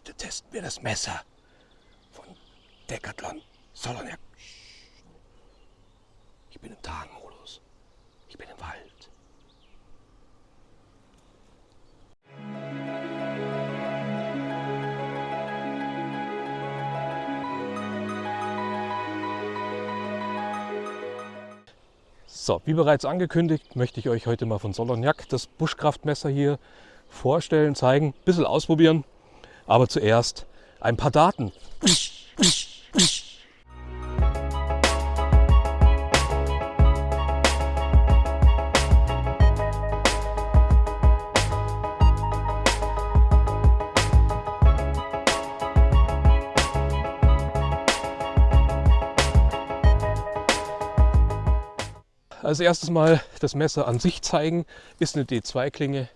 Heute testen wir das Messer von Decathlon Soloniak. Ich bin im Tarnmodus. Ich bin im Wald. So, wie bereits angekündigt, möchte ich euch heute mal von Soloniak das Buschkraftmesser hier vorstellen, zeigen, ein bisschen ausprobieren. Aber zuerst ein paar Daten. Als erstes mal das Messer an sich zeigen. Ist eine D2-Klinge,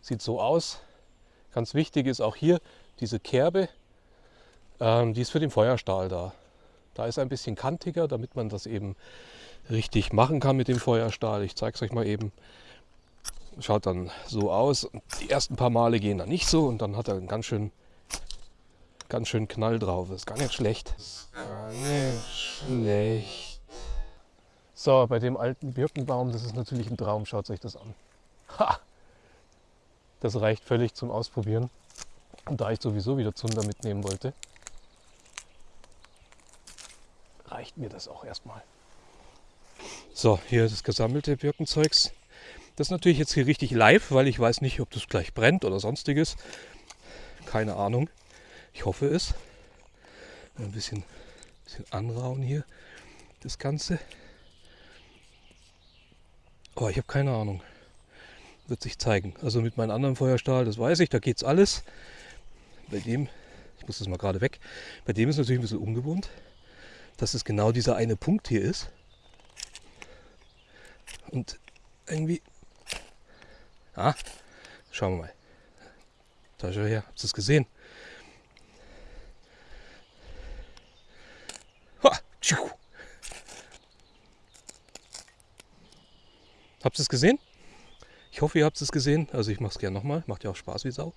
sieht so aus. Ganz wichtig ist auch hier diese Kerbe, ähm, die ist für den Feuerstahl da. Da ist ein bisschen kantiger, damit man das eben richtig machen kann mit dem Feuerstahl. Ich zeige es euch mal eben. Schaut dann so aus. Die ersten paar Male gehen da nicht so und dann hat er einen ganz schön, ganz schön Knall drauf. Ist gar nicht schlecht. Gar nicht schlecht. So, bei dem alten Birkenbaum, das ist natürlich ein Traum, schaut euch das an. Ha! Das reicht völlig zum Ausprobieren. Und da ich sowieso wieder Zunder mitnehmen wollte, reicht mir das auch erstmal. So, hier das gesammelte Birkenzeugs. Das ist natürlich jetzt hier richtig live, weil ich weiß nicht, ob das gleich brennt oder sonstiges. Keine Ahnung. Ich hoffe es. Ein bisschen, bisschen anrauen hier, das Ganze. Oh, ich habe keine Ahnung. Wird sich zeigen. Also mit meinem anderen Feuerstahl, das weiß ich, da geht's alles. Bei dem, ich muss das mal gerade weg, bei dem ist natürlich ein bisschen ungewohnt, dass es genau dieser eine Punkt hier ist. Und irgendwie, ah, schauen wir mal. Da schau her, habt ihr es gesehen? Habt ihr es gesehen? Ich hoffe, ihr habt es gesehen. Also ich mache es gerne nochmal. Macht ja auch Spaß wie Sau.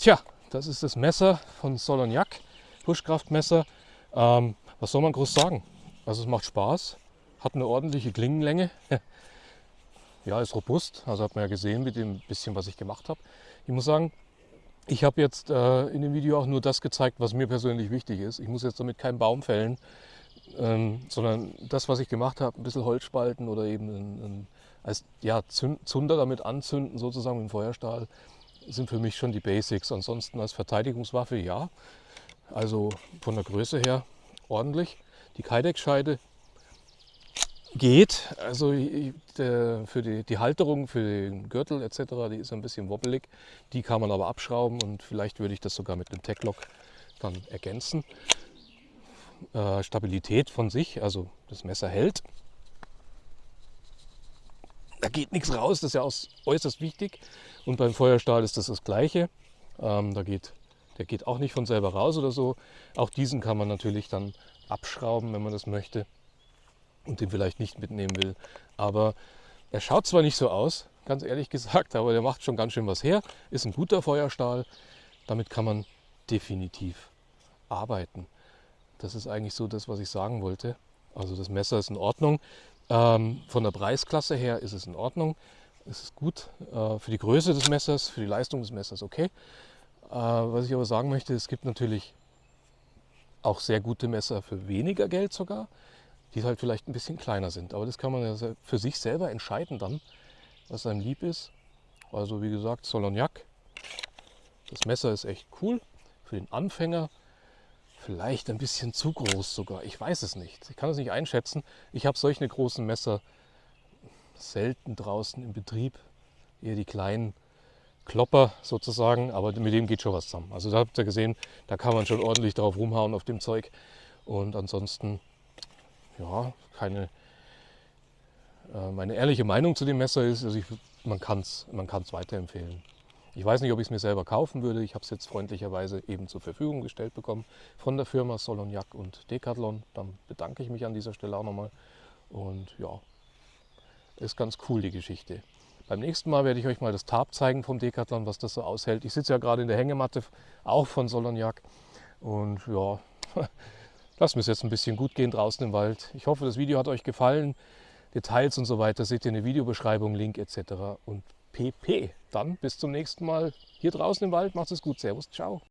Tja, das ist das Messer von Soloniac, Buschkraftmesser. Ähm, was soll man groß sagen? Also es macht Spaß, hat eine ordentliche Klingenlänge. ja, ist robust, also hat man ja gesehen mit dem bisschen, was ich gemacht habe. Ich muss sagen, ich habe jetzt äh, in dem Video auch nur das gezeigt, was mir persönlich wichtig ist. Ich muss jetzt damit keinen Baum fällen, ähm, sondern das, was ich gemacht habe, ein bisschen Holz spalten oder eben ein, ein, als ja, Zunder damit anzünden, sozusagen mit dem Feuerstahl sind für mich schon die Basics. Ansonsten als Verteidigungswaffe ja. Also von der Größe her ordentlich. Die Kydex-Scheide geht. Also für die, die, Halterung, für den Gürtel etc., die ist ein bisschen wobbelig. Die kann man aber abschrauben und vielleicht würde ich das sogar mit dem Tech-Lock dann ergänzen. Äh, Stabilität von sich, also das Messer hält da geht nichts raus, das ist ja auch äußerst wichtig. Und beim Feuerstahl ist das das Gleiche. Ähm, da geht, der geht auch nicht von selber raus oder so. Auch diesen kann man natürlich dann abschrauben, wenn man das möchte und den vielleicht nicht mitnehmen will. Aber er schaut zwar nicht so aus, ganz ehrlich gesagt, aber der macht schon ganz schön was her. Ist ein guter Feuerstahl. Damit kann man definitiv arbeiten. Das ist eigentlich so das, was ich sagen wollte. Also das Messer ist in Ordnung. Ähm, von der Preisklasse her ist es in Ordnung. Es ist gut äh, für die Größe des Messers, für die Leistung des Messers okay. Äh, was ich aber sagen möchte, es gibt natürlich auch sehr gute Messer für weniger Geld sogar, die halt vielleicht ein bisschen kleiner sind. Aber das kann man ja für sich selber entscheiden dann, was einem lieb ist. Also wie gesagt, Soloniac. Das Messer ist echt cool für den Anfänger. Vielleicht ein bisschen zu groß sogar. Ich weiß es nicht. Ich kann es nicht einschätzen. Ich habe solche großen Messer selten draußen im Betrieb. Eher die kleinen Klopper sozusagen, aber mit dem geht schon was zusammen. Also da habt ihr gesehen, da kann man schon ordentlich drauf rumhauen auf dem Zeug. Und ansonsten, ja, keine, äh, meine ehrliche Meinung zu dem Messer ist, also ich, man kann es man kann's weiterempfehlen. Ich weiß nicht, ob ich es mir selber kaufen würde. Ich habe es jetzt freundlicherweise eben zur Verfügung gestellt bekommen von der Firma Soloniac und Decathlon. Dann bedanke ich mich an dieser Stelle auch nochmal. Und ja, ist ganz cool die Geschichte. Beim nächsten Mal werde ich euch mal das Tab zeigen vom Decathlon, was das so aushält. Ich sitze ja gerade in der Hängematte, auch von Soloniac. Und ja, lassen wir es jetzt ein bisschen gut gehen draußen im Wald. Ich hoffe, das Video hat euch gefallen. Details und so weiter seht ihr in der Videobeschreibung, Link etc. und pp. Dann bis zum nächsten Mal hier draußen im Wald. Macht es gut. Servus, ciao.